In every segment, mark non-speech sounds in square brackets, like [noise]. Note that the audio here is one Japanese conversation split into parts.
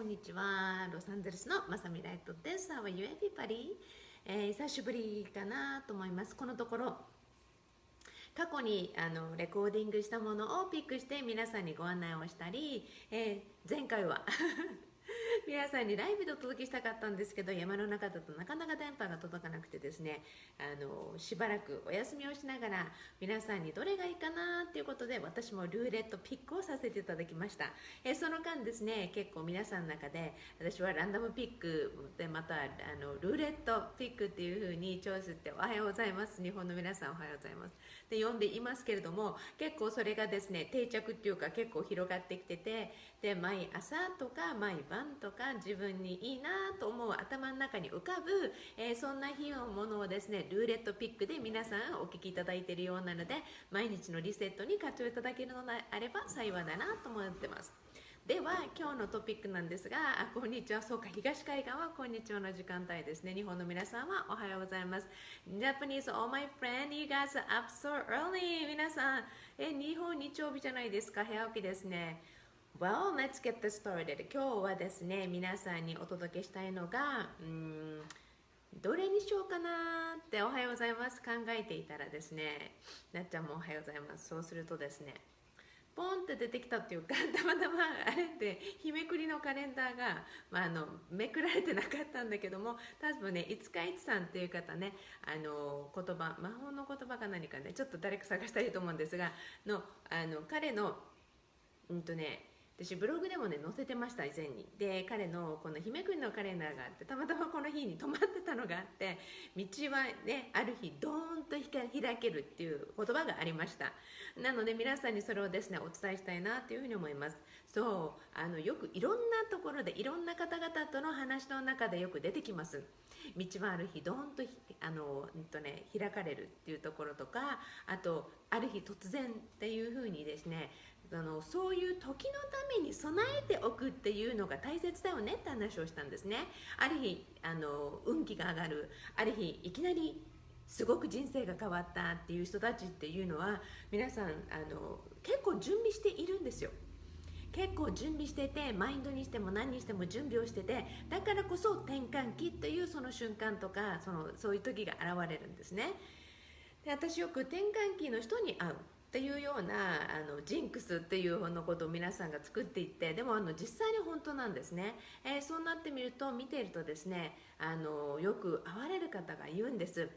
こんにちは。ロサンゼルスのまさみライトです。How are you, everybody? えー、久しぶりかなと思います。このところ、過去にあのレコーディングしたものをピックして皆さんにご案内をしたり、えー、前回は [laughs] 皆さんにライブでお届けしたかったんですけど山の中だとなかなか電波が届かなくてですねあのしばらくお休みをしながら皆さんにどれがいいかなということで私もルーレットピックをさせていただきました。えその間ですね結構皆さんの中で私はランダムピックでまたあのルーレットピックっていう風にチョイスっておはようございます。日本の皆さんおはようございます。で読んでいますけれども結構それがですね定着っていうか結構広がってきててで毎朝とか毎晩んとか自分にいいなと思う頭の中に浮かぶ、えー、そんな日のものをですねルーレットピックで皆さんお聞きいただいているようなので毎日のリセットに活用いただけるのであれば幸いだなと思ってます。では今日のトピックなんですがあこんにちは。そうか東海岸はこんにちはの時間帯ですね。日本の皆さんはおはようございます。Japanese all my friend you guys up so early. 皆さんえ日本日曜日じゃないですか。早起きですね。Well, let's get this started. 今日はですね、皆さんにお届けしたいのが、うんどれにしようかなっておはようございます考えていたらですね、なっちゃんもおはようございます。そうするとですね、ポンって出てきたっていうか、[laughs] たまたまあれって日めくりのカレンダーが、まあ、あのめくられてなかったんだけども、多分ね、五日市さんっていう方ね、あの言葉、魔法の言葉か何かね、ちょっと誰か探したいと思うんですが、のあの彼の、うんとね、私ブログでもね載せてました以前に。で彼のこの姫くんのカレンダーがあってたまたまこの日に泊まってたのがあって道はねある日ドーンと開けるっていう言葉がありました。なので皆さんにそれをですねお伝えしたいなというふうに思います。そうあのよくいろんなところでいろんな方々との話の中でよく出てきます。道はある日ドーンとあの、うんとね、開かれるっていうところとかあとある日突然っていうふうにですねあのそういう時のために備えておくっていうのが大切だよねって話をしたんですね。ある日あの運気が上がる。ある日いきなりすごく人生が変わったっていう人たちっていうのは皆さんあの結構準備しているんですよ。結構準備しててマインドにしても何にしても準備をしててだからこそ転換期というその瞬間とかそのそういう時が現れるんですね。で私よく転換期の人に会う。っていうようなあのジンクスっていうのことを皆さんが作っていってでもあの実際に本当なんですね、えー、そうなってみると見ているとですねあのよく会われる方が言うんです。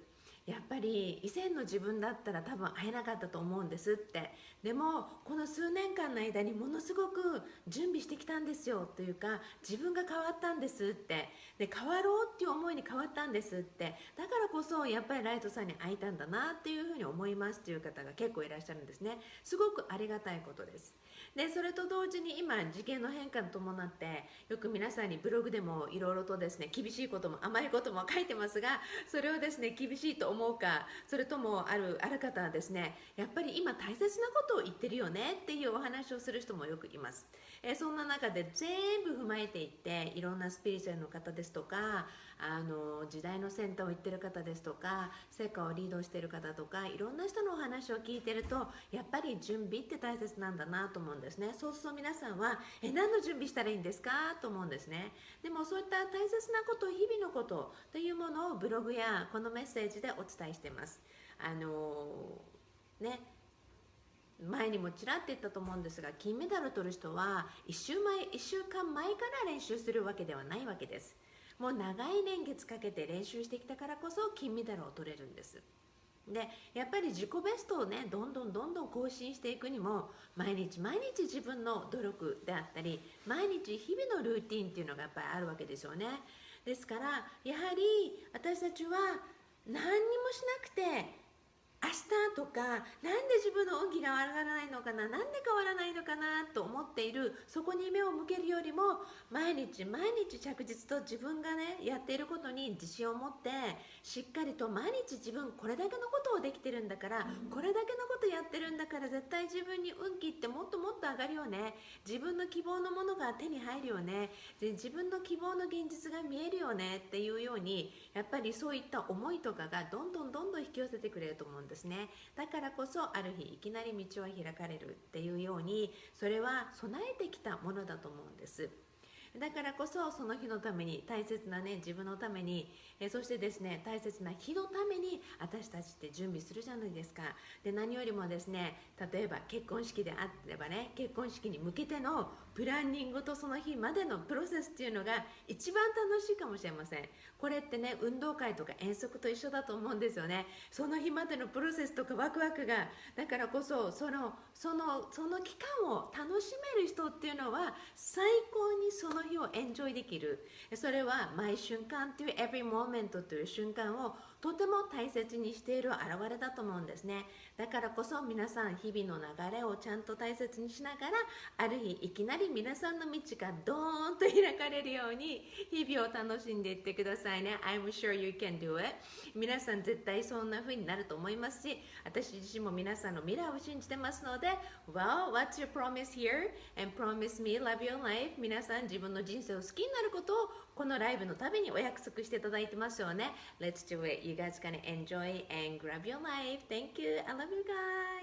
やっぱり以前の自分だったら多分会えなかったと思うんですって。でもこの数年間の間にものすごく準備してきたんですよというか自分が変わったんですって。で変わろうっていう思いに変わったんですって。だからこそやっぱりライトさんに会いたんだなっていうふうに思いますっていう方が結構いらっしゃるんですね。すごくありがたいことです。でそれと同時に今事件の変化に伴ってよく皆さんにブログでもいろいろとですね厳しいことも甘いことも書いてますがそれをですね厳しいと思うかそれともあるある方はですねやっぱり今大切なことを言ってるよねっていうお話をする人もよくいます、えそんな中で全部踏まえていっていろんなスピリチュアルの方ですとかあの時代の先端を言ってる方ですですとか成果をリードしてる方とかいろんな人のお話を聞いてるとやっぱり準備って大切なんだなと思うんですね。そうすると皆さんはえ何の準備したらいいんですか？と思うんですね。でもそういった大切なこと日々のことというものをブログやこのメッセージでお伝えしてます。あのね前にもちらって言ったと思うんですが金メダルを取る人は1週前1週間前から練習するわけではないわけです。もう長い年月かけて練習してきたからこそ金メダルを取れるんです。でやっぱり自己ベストをねどんどんどんどん更新していくにも毎日毎日自分の努力であったり毎日日々のルーティンっていうのがやっぱりあるわけですよね。ですからやはり私たちは何にもしなくて明日とかなんで自分の運気が上がらないのかななんで変わらないのかなと思っているそこに目を向けるよりも毎日毎日着実と自分がねやっていることに自信を持ってしっかりと毎日自分これだけのことをできてるんだからこれだけのことやってるんだから絶対自分に運気ってもっともっと上がるよね。自分の希望のものが手に入るよね。で自分の希望の現実が見えるよねっていうようにやっぱりそういった思いとかがどんどんどんどん引き寄せてくれると思うんですですね。だからこそある日いきなり道は開かれるっていうようにそれは備えてきたものだと思うんです。だからこそその日のために大切なね自分のために、えそしてですね大切な日のために私たちって準備するじゃないですか。で何よりもですね例えば結婚式であればね結婚式に向けてのプランニングとその日までのプロセスっていうのが一番楽しいかもしれません。これってね運動会とか遠足と一緒だと思うんですよね。その日までのプロセスとかワクワクがだからこそそのそのその期間を楽しめる人っていうのは最高にその日をエンジョイできる。それは毎瞬間という every moment という瞬間をとても大切にしている表れだと思うんですね。だからこそ皆さん日々の流れをちゃんと大切にしながらある日いきなり皆さんの道がドーンと開かれるように日々を楽しんでいってくださいね。I'm sure you can do it. 皆さん絶対そんな風になると思いますし私自身も皆さんの未来を信じてますので Well, what's your promise here? And promise me love your life. 皆さん自分の人生を好きになることをこのライブのたびにお約束していただいてますよね。Let's do it. You guys gonna enjoy and grab your life. Thank you. I love you guys